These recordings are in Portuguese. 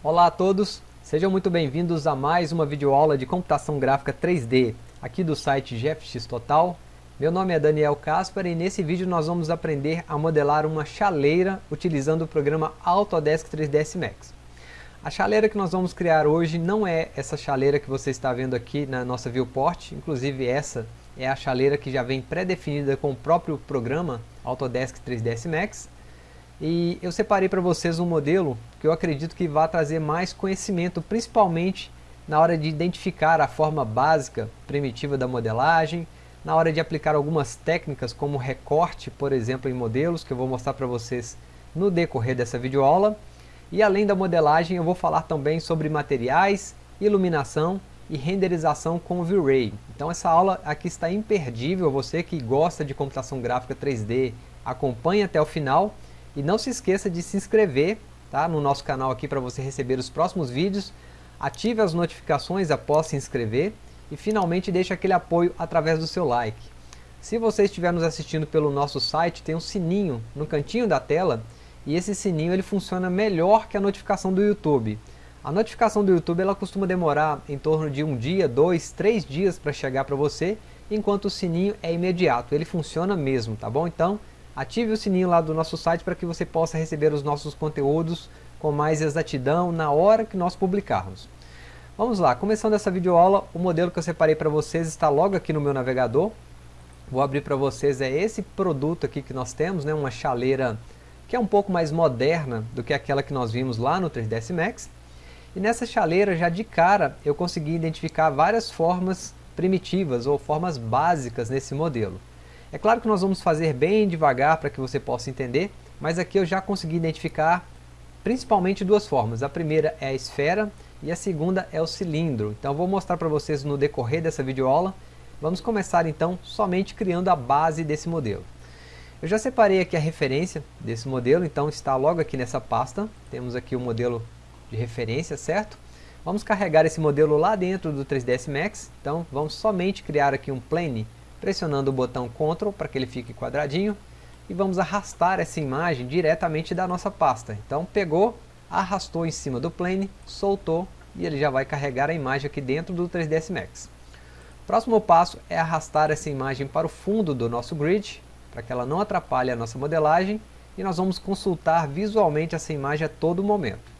Olá a todos, sejam muito bem-vindos a mais uma videoaula de computação gráfica 3D aqui do site GFX Total. Meu nome é Daniel Caspar e nesse vídeo nós vamos aprender a modelar uma chaleira utilizando o programa Autodesk 3ds Max. A chaleira que nós vamos criar hoje não é essa chaleira que você está vendo aqui na nossa viewport, inclusive essa é a chaleira que já vem pré-definida com o próprio programa Autodesk 3ds Max. E eu separei para vocês um modelo que eu acredito que vai trazer mais conhecimento, principalmente na hora de identificar a forma básica, primitiva da modelagem, na hora de aplicar algumas técnicas como recorte, por exemplo, em modelos, que eu vou mostrar para vocês no decorrer dessa videoaula. E além da modelagem, eu vou falar também sobre materiais, iluminação e renderização com V-Ray. Então essa aula aqui está imperdível, você que gosta de computação gráfica 3D, acompanhe até o final. E não se esqueça de se inscrever tá, no nosso canal aqui para você receber os próximos vídeos. Ative as notificações após se inscrever e finalmente deixe aquele apoio através do seu like. Se você estiver nos assistindo pelo nosso site, tem um sininho no cantinho da tela e esse sininho ele funciona melhor que a notificação do YouTube. A notificação do YouTube ela costuma demorar em torno de um dia, dois, três dias para chegar para você, enquanto o sininho é imediato, ele funciona mesmo, tá bom? Então Ative o sininho lá do nosso site para que você possa receber os nossos conteúdos com mais exatidão na hora que nós publicarmos. Vamos lá, começando essa videoaula, o modelo que eu separei para vocês está logo aqui no meu navegador. Vou abrir para vocês, é esse produto aqui que nós temos, né, uma chaleira que é um pouco mais moderna do que aquela que nós vimos lá no 3ds Max. E nessa chaleira, já de cara, eu consegui identificar várias formas primitivas ou formas básicas nesse modelo. É claro que nós vamos fazer bem devagar para que você possa entender, mas aqui eu já consegui identificar principalmente duas formas. A primeira é a esfera e a segunda é o cilindro. Então vou mostrar para vocês no decorrer dessa videoaula. Vamos começar então somente criando a base desse modelo. Eu já separei aqui a referência desse modelo, então está logo aqui nessa pasta. Temos aqui o modelo de referência, certo? Vamos carregar esse modelo lá dentro do 3ds Max. Então vamos somente criar aqui um plane pressionando o botão Ctrl para que ele fique quadradinho e vamos arrastar essa imagem diretamente da nossa pasta. Então pegou, arrastou em cima do plane, soltou e ele já vai carregar a imagem aqui dentro do 3ds Max. Próximo passo é arrastar essa imagem para o fundo do nosso grid, para que ela não atrapalhe a nossa modelagem, e nós vamos consultar visualmente essa imagem a todo momento.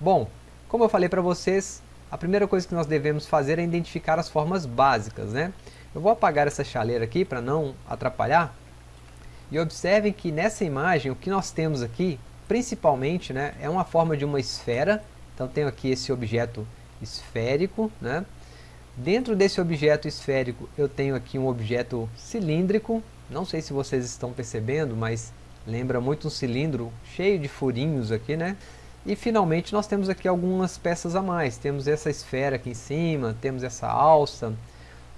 Bom, como eu falei para vocês, a primeira coisa que nós devemos fazer é identificar as formas básicas, né? Eu vou apagar essa chaleira aqui para não atrapalhar. E observem que nessa imagem o que nós temos aqui, principalmente, né, é uma forma de uma esfera. Então tenho aqui esse objeto esférico. Né? Dentro desse objeto esférico eu tenho aqui um objeto cilíndrico. Não sei se vocês estão percebendo, mas lembra muito um cilindro cheio de furinhos aqui, né? E finalmente nós temos aqui algumas peças a mais. Temos essa esfera aqui em cima, temos essa alça,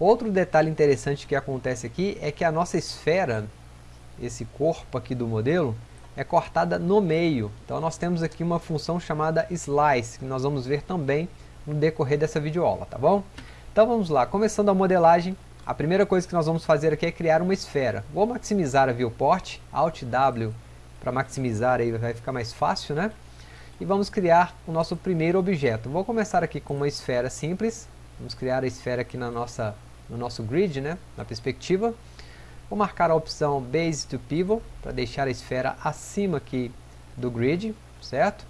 Outro detalhe interessante que acontece aqui é que a nossa esfera, esse corpo aqui do modelo, é cortada no meio. Então nós temos aqui uma função chamada Slice, que nós vamos ver também no decorrer dessa videoaula, tá bom? Então vamos lá, começando a modelagem, a primeira coisa que nós vamos fazer aqui é criar uma esfera. Vou maximizar a viewport, Alt W para maximizar aí vai ficar mais fácil, né? E vamos criar o nosso primeiro objeto. Vou começar aqui com uma esfera simples, vamos criar a esfera aqui na nossa no nosso grid, né, na perspectiva. Vou marcar a opção Base to Pivot, para deixar a esfera acima aqui do grid, certo?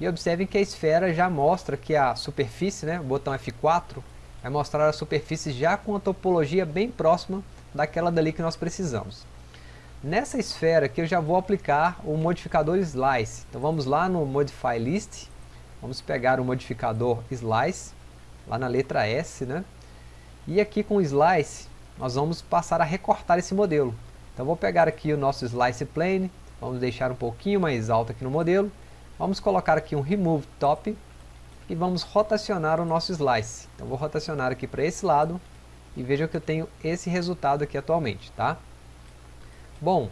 E observem que a esfera já mostra que a superfície, né, o botão F4, vai mostrar a superfície já com a topologia bem próxima daquela dali que nós precisamos. Nessa esfera aqui eu já vou aplicar o modificador Slice. Então vamos lá no Modify List, vamos pegar o modificador Slice, lá na letra S, né? E aqui com o Slice, nós vamos passar a recortar esse modelo. Então vou pegar aqui o nosso Slice Plane, vamos deixar um pouquinho mais alto aqui no modelo, vamos colocar aqui um Remove Top e vamos rotacionar o nosso Slice. Então vou rotacionar aqui para esse lado e veja que eu tenho esse resultado aqui atualmente, tá? Bom,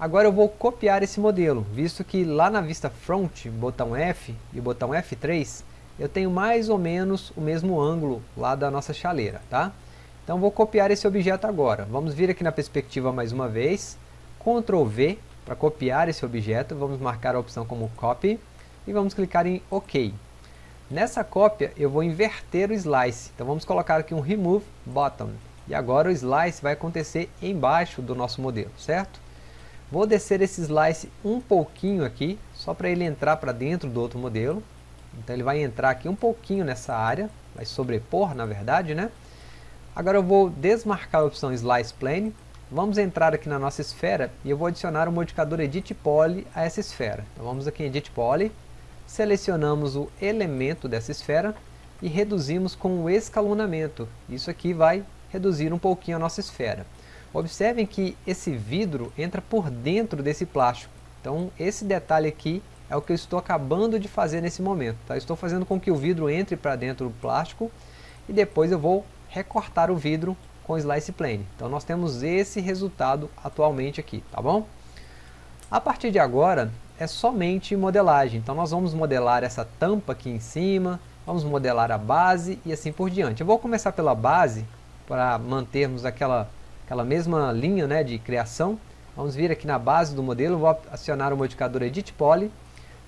agora eu vou copiar esse modelo, visto que lá na vista Front, botão F e botão F3, eu tenho mais ou menos o mesmo ângulo lá da nossa chaleira, tá? Então vou copiar esse objeto agora. Vamos vir aqui na perspectiva mais uma vez, Ctrl V para copiar esse objeto, vamos marcar a opção como Copy e vamos clicar em OK. Nessa cópia eu vou inverter o slice, então vamos colocar aqui um remove bottom. E agora o slice vai acontecer embaixo do nosso modelo, certo? Vou descer esse slice um pouquinho aqui, só para ele entrar para dentro do outro modelo. Então ele vai entrar aqui um pouquinho nessa área, vai sobrepor na verdade, né? Agora eu vou desmarcar a opção Slice Plane, vamos entrar aqui na nossa esfera e eu vou adicionar o modificador Edit Poly a essa esfera. Então vamos aqui em Edit Poly, selecionamos o elemento dessa esfera e reduzimos com o escalonamento. Isso aqui vai reduzir um pouquinho a nossa esfera. Observem que esse vidro entra por dentro desse plástico. Então esse detalhe aqui é o que eu estou acabando de fazer nesse momento. Tá? Estou fazendo com que o vidro entre para dentro do plástico e depois eu vou recortar o vidro com Slice Plane. Então nós temos esse resultado atualmente aqui, tá bom? A partir de agora é somente modelagem. Então nós vamos modelar essa tampa aqui em cima, vamos modelar a base e assim por diante. Eu vou começar pela base para mantermos aquela, aquela mesma linha né, de criação. Vamos vir aqui na base do modelo, vou acionar o modificador Edit Poly,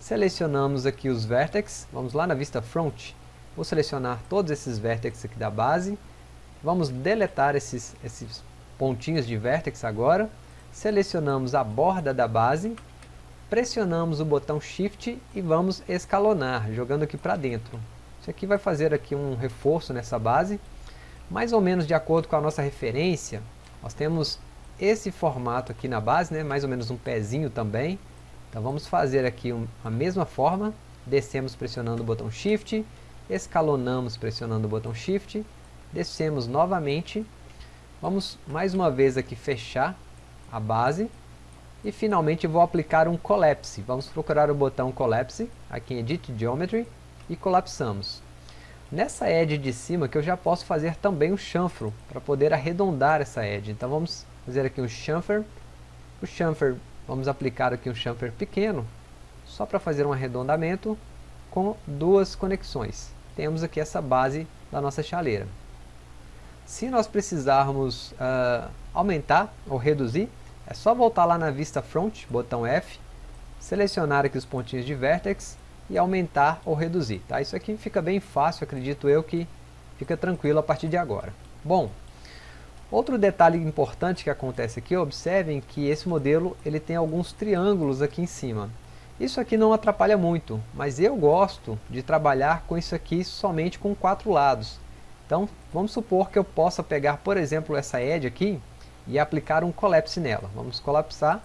selecionamos aqui os vértices, vamos lá na vista front, vou selecionar todos esses vértices aqui da base, vamos deletar esses, esses pontinhos de vértex agora, selecionamos a borda da base, pressionamos o botão Shift e vamos escalonar, jogando aqui para dentro. Isso aqui vai fazer aqui um reforço nessa base, mais ou menos de acordo com a nossa referência, nós temos esse formato aqui na base, né, mais ou menos um pezinho também. Então vamos fazer aqui um, a mesma forma, descemos pressionando o botão Shift, escalonamos pressionando o botão Shift, descemos novamente, vamos mais uma vez aqui fechar a base, e finalmente vou aplicar um Collapse. Vamos procurar o botão Collapse, aqui em Edit Geometry, e colapsamos. Nessa edge de cima que eu já posso fazer também um chanfro, para poder arredondar essa edge. Então vamos fazer aqui um chamfer. O chamfer, vamos aplicar aqui um chamfer pequeno, só para fazer um arredondamento com duas conexões. Temos aqui essa base da nossa chaleira. Se nós precisarmos uh, aumentar ou reduzir, é só voltar lá na vista front, botão F, selecionar aqui os pontinhos de vertex e aumentar ou reduzir. Tá? Isso aqui fica bem fácil, acredito eu que fica tranquilo a partir de agora. Bom, outro detalhe importante que acontece aqui, observem que esse modelo ele tem alguns triângulos aqui em cima. Isso aqui não atrapalha muito, mas eu gosto de trabalhar com isso aqui somente com quatro lados. Então, vamos supor que eu possa pegar, por exemplo, essa edge aqui e aplicar um collapse nela. Vamos colapsar,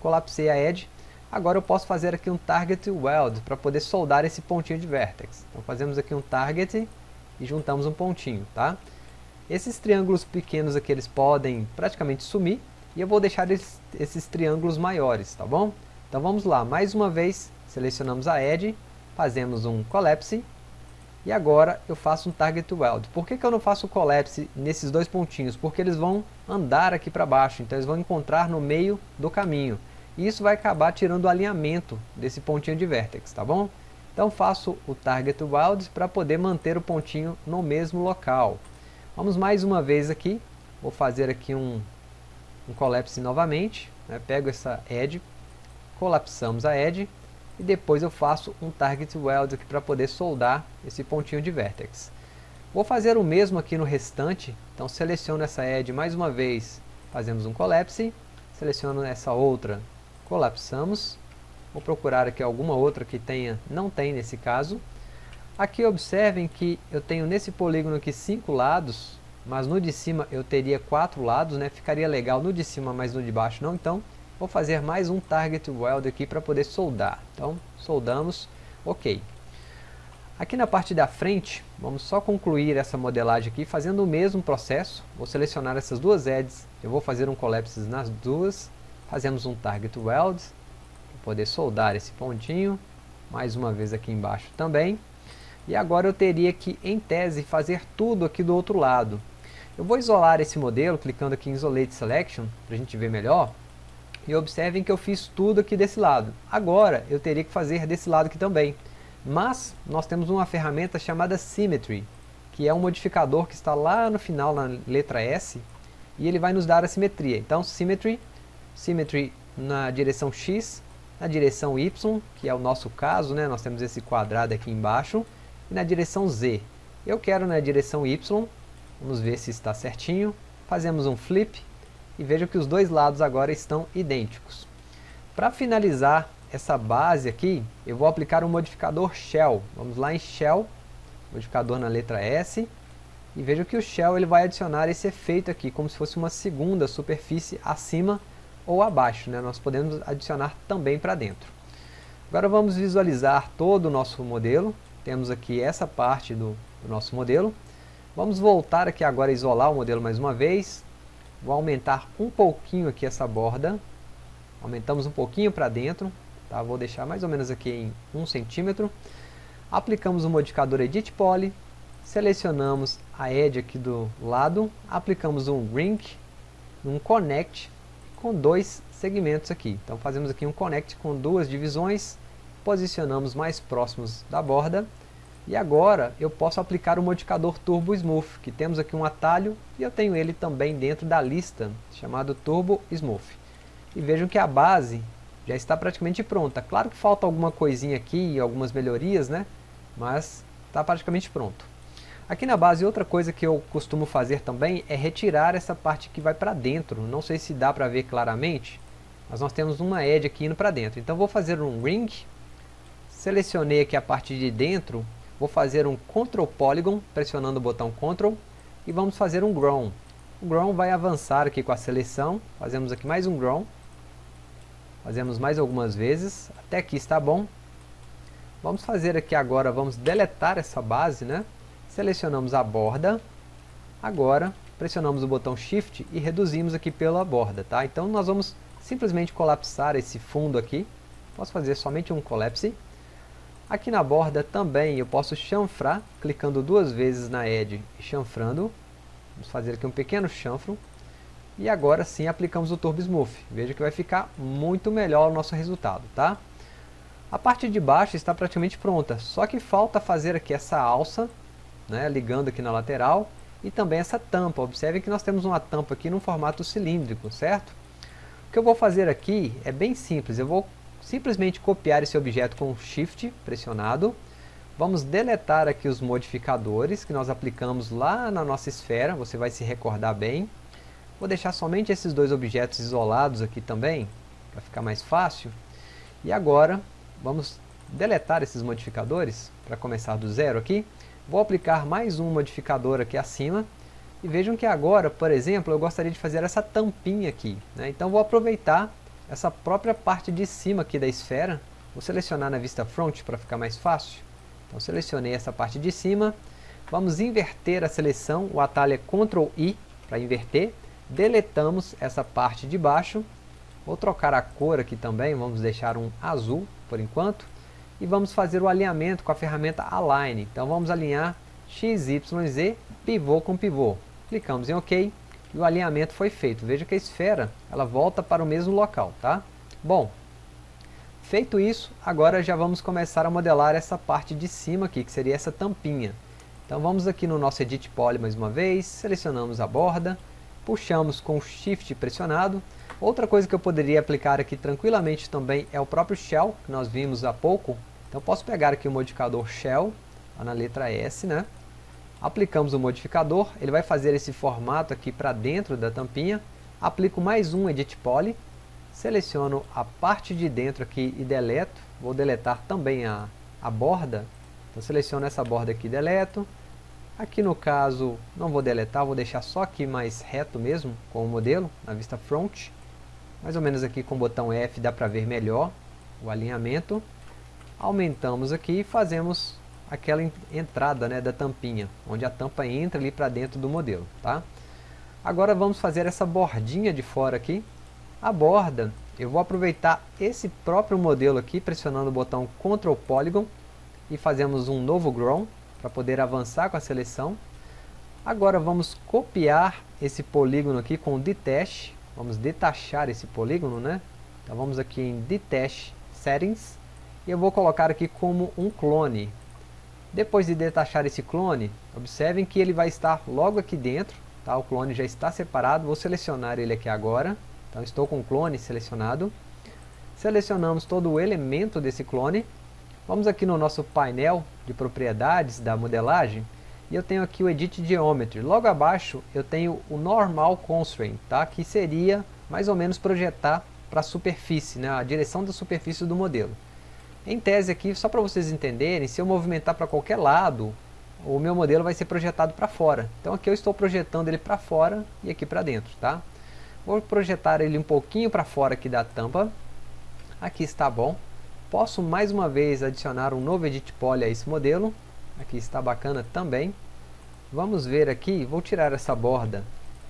colapsei a edge, Agora eu posso fazer aqui um target weld para poder soldar esse pontinho de vertex. Então fazemos aqui um target e juntamos um pontinho, tá? Esses triângulos pequenos aqui eles podem praticamente sumir e eu vou deixar esses, esses triângulos maiores, tá bom? Então vamos lá, mais uma vez selecionamos a edge, fazemos um collapse e agora eu faço um target weld. Por que, que eu não faço o collapse nesses dois pontinhos? Porque eles vão andar aqui para baixo, então eles vão encontrar no meio do caminho. E isso vai acabar tirando o alinhamento desse pontinho de vértex, tá bom? Então faço o Target Weld para poder manter o pontinho no mesmo local. Vamos mais uma vez aqui, vou fazer aqui um, um collapse novamente, né? pego essa edge, colapsamos a edge e depois eu faço um Target Weld aqui para poder soldar esse pontinho de vértex. Vou fazer o mesmo aqui no restante, então seleciono essa edge mais uma vez, fazemos um collapse, seleciono essa outra colapsamos. Vou procurar aqui alguma outra que tenha, não tem nesse caso. Aqui observem que eu tenho nesse polígono aqui cinco lados, mas no de cima eu teria quatro lados, né? Ficaria legal no de cima, mas no de baixo não. Então, vou fazer mais um target weld aqui para poder soldar. Então, soldamos, ok. Aqui na parte da frente, vamos só concluir essa modelagem aqui fazendo o mesmo processo. Vou selecionar essas duas edges, eu vou fazer um collapse nas duas, Fazemos um target weld, para poder soldar esse pontinho, mais uma vez aqui embaixo também. E agora eu teria que, em tese, fazer tudo aqui do outro lado. Eu vou isolar esse modelo, clicando aqui em Isolate Selection, para a gente ver melhor. E observem que eu fiz tudo aqui desse lado. Agora, eu teria que fazer desse lado aqui também. Mas, nós temos uma ferramenta chamada Symmetry, que é um modificador que está lá no final, na letra S, e ele vai nos dar a simetria. Então, Symmetry Symmetry na direção X, na direção Y, que é o nosso caso, né? nós temos esse quadrado aqui embaixo, e na direção Z. Eu quero na direção Y, vamos ver se está certinho, fazemos um flip e veja que os dois lados agora estão idênticos. Para finalizar essa base aqui, eu vou aplicar um modificador Shell. Vamos lá em Shell, modificador na letra S, e veja que o Shell ele vai adicionar esse efeito aqui, como se fosse uma segunda superfície acima ou abaixo. Né? Nós podemos adicionar também para dentro. Agora vamos visualizar todo o nosso modelo. Temos aqui essa parte do, do nosso modelo. Vamos voltar aqui agora isolar o modelo mais uma vez. Vou aumentar um pouquinho aqui essa borda. Aumentamos um pouquinho para dentro. Tá? Vou deixar mais ou menos aqui em 1 centímetro. Aplicamos o modificador Edit Poly. Selecionamos a Edge aqui do lado. Aplicamos um Ring, um Connect com dois segmentos aqui. Então fazemos aqui um Connect com duas divisões. Posicionamos mais próximos da borda e agora eu posso aplicar o modificador Turbo Smooth, que temos aqui um atalho e eu tenho ele também dentro da lista, chamado Turbo Smooth. E vejam que a base já está praticamente pronta. Claro que falta alguma coisinha aqui, algumas melhorias, né? Mas está praticamente pronto. Aqui na base, outra coisa que eu costumo fazer também é retirar essa parte que vai para dentro. Não sei se dá para ver claramente, mas nós temos uma edge aqui indo para dentro. Então vou fazer um ring, selecionei aqui a parte de dentro Vou fazer um Ctrl Polygon, pressionando o botão Ctrl, e vamos fazer um Grown. O Grown vai avançar aqui com a seleção, fazemos aqui mais um Grown, fazemos mais algumas vezes, até aqui está bom. Vamos fazer aqui agora, vamos deletar essa base, né? Selecionamos a borda, agora pressionamos o botão Shift e reduzimos aqui pela borda, tá? Então nós vamos simplesmente colapsar esse fundo aqui, posso fazer somente um collapse, Aqui na borda também eu posso chanfrar, clicando duas vezes na edge e chanfrando. Vamos fazer aqui um pequeno chanfro. E agora sim aplicamos o Turbo Smooth. Veja que vai ficar muito melhor o nosso resultado, tá? A parte de baixo está praticamente pronta, só que falta fazer aqui essa alça, né, ligando aqui na lateral, e também essa tampa. Observe que nós temos uma tampa aqui no formato cilíndrico, certo? O que eu vou fazer aqui é bem simples, eu vou simplesmente copiar esse objeto com Shift pressionado. Vamos deletar aqui os modificadores que nós aplicamos lá na nossa esfera, você vai se recordar bem. Vou deixar somente esses dois objetos isolados aqui também, para ficar mais fácil. E agora, vamos deletar esses modificadores, para começar do zero aqui. Vou aplicar mais um modificador aqui acima. E vejam que agora, por exemplo, eu gostaria de fazer essa tampinha aqui. Né? Então vou aproveitar essa própria parte de cima aqui da esfera, vou selecionar na vista front para ficar mais fácil. Então selecionei essa parte de cima, vamos inverter a seleção, o atalho é Ctrl I para inverter, deletamos essa parte de baixo, vou trocar a cor aqui também, vamos deixar um azul por enquanto, e vamos fazer o alinhamento com a ferramenta Align. Então vamos alinhar X, Y, Z, pivô com pivô. Clicamos em OK, e o alinhamento foi feito. Veja que a esfera ela volta para o mesmo local. Tá? Bom, feito isso, agora já vamos começar a modelar essa parte de cima aqui, que seria essa tampinha. Então vamos aqui no nosso Edit Poly mais uma vez, selecionamos a borda, puxamos com Shift pressionado. Outra coisa que eu poderia aplicar aqui tranquilamente também é o próprio Shell, que nós vimos há pouco. Então posso pegar aqui o modificador Shell, lá na letra S, né? Aplicamos o modificador, ele vai fazer esse formato aqui para dentro da tampinha. Aplico mais um Edit Poly, seleciono a parte de dentro aqui e deleto. Vou deletar também a, a borda, então seleciono essa borda aqui e deleto. Aqui no caso, não vou deletar, vou deixar só aqui mais reto mesmo, com o modelo, na vista front. Mais ou menos aqui com o botão F dá para ver melhor o alinhamento. Aumentamos aqui e fazemos aquela entrada né, da tampinha, onde a tampa entra ali para dentro do modelo. Tá? Agora vamos fazer essa bordinha de fora aqui. A borda, eu vou aproveitar esse próprio modelo aqui, pressionando o botão Ctrl Polygon, e fazemos um novo Grown, para poder avançar com a seleção. Agora vamos copiar esse polígono aqui com o Detach, vamos detachar esse polígono, né? Então vamos aqui em Detach Settings, e eu vou colocar aqui como um clone, depois de detachar esse clone, observem que ele vai estar logo aqui dentro, tá? o clone já está separado, vou selecionar ele aqui agora, então estou com o clone selecionado. Selecionamos todo o elemento desse clone, Vamos aqui no nosso painel de propriedades da modelagem, e eu tenho aqui o Edit Geometry. Logo abaixo eu tenho o Normal Constraint, tá? que seria mais ou menos projetar para a superfície, né? a direção da superfície do modelo. Em tese aqui, só para vocês entenderem, se eu movimentar para qualquer lado, o meu modelo vai ser projetado para fora. Então aqui eu estou projetando ele para fora e aqui para dentro, tá? Vou projetar ele um pouquinho para fora aqui da tampa. Aqui está bom. Posso mais uma vez adicionar um novo Edit Poly a esse modelo. Aqui está bacana também. Vamos ver aqui, vou tirar essa borda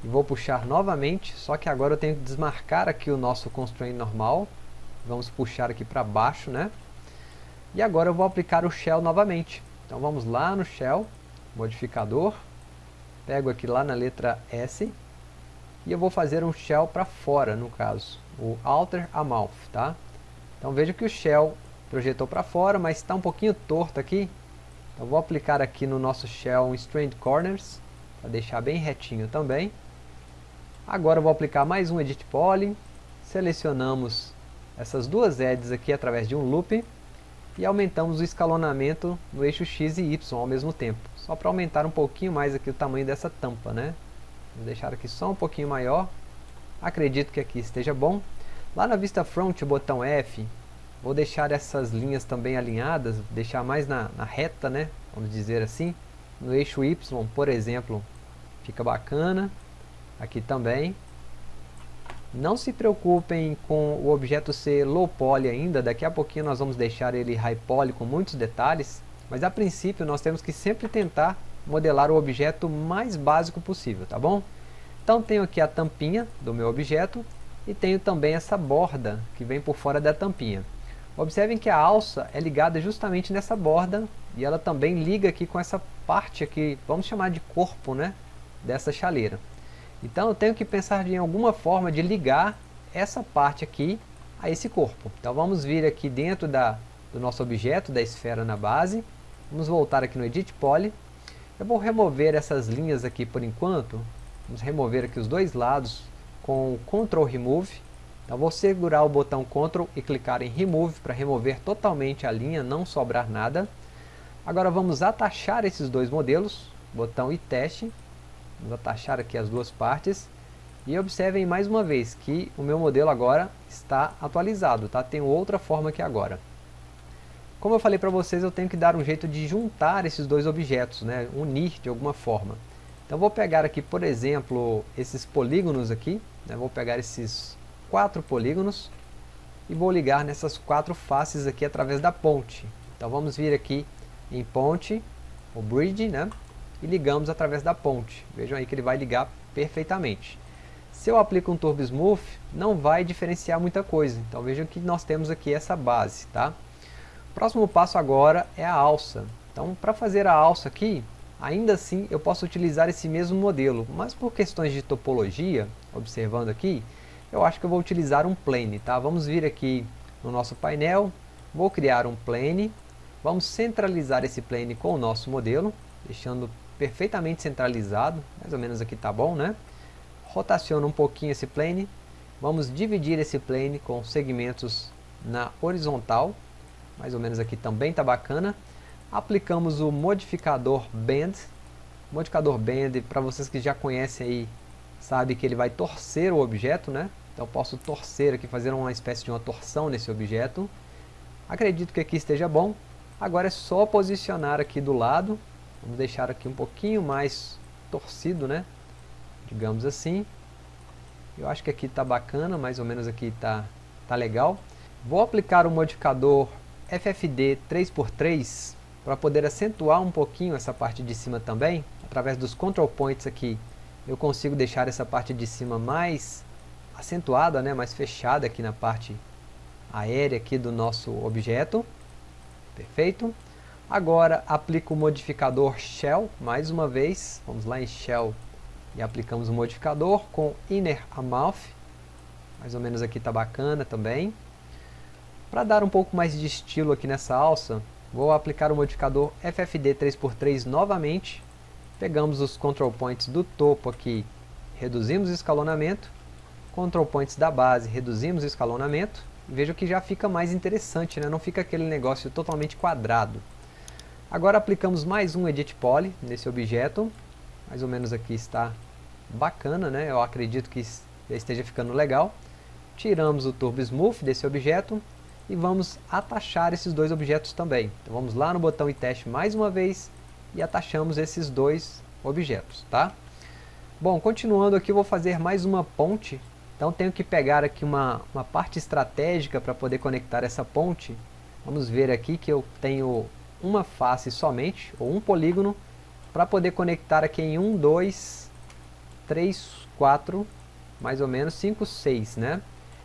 e vou puxar novamente, só que agora eu tenho que desmarcar aqui o nosso constraint normal. Vamos puxar aqui para baixo, né? E agora eu vou aplicar o Shell novamente. Então vamos lá no Shell, modificador, pego aqui lá na letra S, e eu vou fazer um Shell para fora, no caso, o Alter Amount, tá? Então veja que o Shell projetou para fora, mas está um pouquinho torto aqui. Então vou aplicar aqui no nosso Shell um Strand Corners, para deixar bem retinho também. Agora eu vou aplicar mais um Edit Poly, selecionamos essas duas edges aqui através de um loop, e aumentamos o escalonamento no eixo X e Y ao mesmo tempo. Só para aumentar um pouquinho mais aqui o tamanho dessa tampa, né? Vou deixar aqui só um pouquinho maior. Acredito que aqui esteja bom. Lá na vista front, botão F, vou deixar essas linhas também alinhadas, deixar mais na, na reta, né? Vamos dizer assim. No eixo Y, por exemplo, fica bacana. Aqui também. Não se preocupem com o objeto ser low poly ainda, daqui a pouquinho nós vamos deixar ele high poly com muitos detalhes, mas a princípio nós temos que sempre tentar modelar o objeto mais básico possível, tá bom? Então tenho aqui a tampinha do meu objeto e tenho também essa borda que vem por fora da tampinha. Observem que a alça é ligada justamente nessa borda e ela também liga aqui com essa parte aqui, vamos chamar de corpo, né, dessa chaleira. Então eu tenho que pensar em alguma forma de ligar essa parte aqui a esse corpo. Então vamos vir aqui dentro da, do nosso objeto, da esfera na base. Vamos voltar aqui no Edit Poly. Eu vou remover essas linhas aqui por enquanto. Vamos remover aqui os dois lados com Ctrl Remove. Então vou segurar o botão Ctrl e clicar em Remove para remover totalmente a linha, não sobrar nada. Agora vamos atachar esses dois modelos, botão e teste. Vamos atachar aqui as duas partes. E observem mais uma vez que o meu modelo agora está atualizado, tá? Tem outra forma aqui agora. Como eu falei para vocês, eu tenho que dar um jeito de juntar esses dois objetos, né? unir de alguma forma. Então vou pegar aqui, por exemplo, esses polígonos aqui, né? vou pegar esses quatro polígonos e vou ligar nessas quatro faces aqui através da ponte. Então vamos vir aqui em ponte, o bridge, né? E ligamos através da ponte. Vejam aí que ele vai ligar perfeitamente. Se eu aplico um Turbo Smooth, não vai diferenciar muita coisa. Então vejam que nós temos aqui essa base. Tá? O próximo passo agora é a alça. Então para fazer a alça aqui, ainda assim eu posso utilizar esse mesmo modelo. Mas por questões de topologia, observando aqui, eu acho que eu vou utilizar um plane. Tá? Vamos vir aqui no nosso painel, vou criar um plane. Vamos centralizar esse plane com o nosso modelo, deixando perfeitamente centralizado, mais ou menos aqui tá bom, né? Rotaciona um pouquinho esse plane, vamos dividir esse plane com segmentos na horizontal, mais ou menos aqui também tá bacana. Aplicamos o modificador Bend, modificador Bend, para vocês que já conhecem aí, sabe que ele vai torcer o objeto, né? Então posso torcer aqui, fazer uma espécie de uma torção nesse objeto. Acredito que aqui esteja bom. Agora é só posicionar aqui do lado, Vamos deixar aqui um pouquinho mais torcido, né? Digamos assim. Eu acho que aqui está bacana, mais ou menos aqui está tá legal. Vou aplicar o modificador FFD 3x3 para poder acentuar um pouquinho essa parte de cima também. Através dos control points aqui, eu consigo deixar essa parte de cima mais acentuada, né? mais fechada aqui na parte aérea aqui do nosso objeto. Perfeito. Agora aplico o modificador Shell, mais uma vez, vamos lá em Shell e aplicamos o modificador com Inner Amount, mais ou menos aqui está bacana também. Para dar um pouco mais de estilo aqui nessa alça, vou aplicar o modificador FFD 3x3 novamente, pegamos os control points do topo aqui, reduzimos o escalonamento, control points da base, reduzimos o escalonamento, vejo que já fica mais interessante, né? não fica aquele negócio totalmente quadrado. Agora aplicamos mais um Edit Poly nesse objeto, mais ou menos aqui está bacana, né? eu acredito que esteja ficando legal. Tiramos o Turbo Smooth desse objeto e vamos atachar esses dois objetos também. Então vamos lá no botão e teste mais uma vez e atachamos esses dois objetos, tá? Bom, continuando aqui eu vou fazer mais uma ponte, então tenho que pegar aqui uma, uma parte estratégica para poder conectar essa ponte. Vamos ver aqui que eu tenho uma face somente, ou um polígono, para poder conectar aqui em 1, 2, 3, 4, mais ou menos 5, 6, né?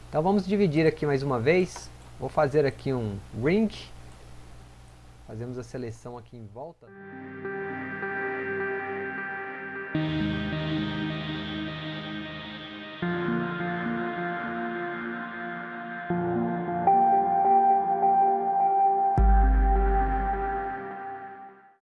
Então vamos dividir aqui mais uma vez, vou fazer aqui um ring, fazemos a seleção aqui em volta.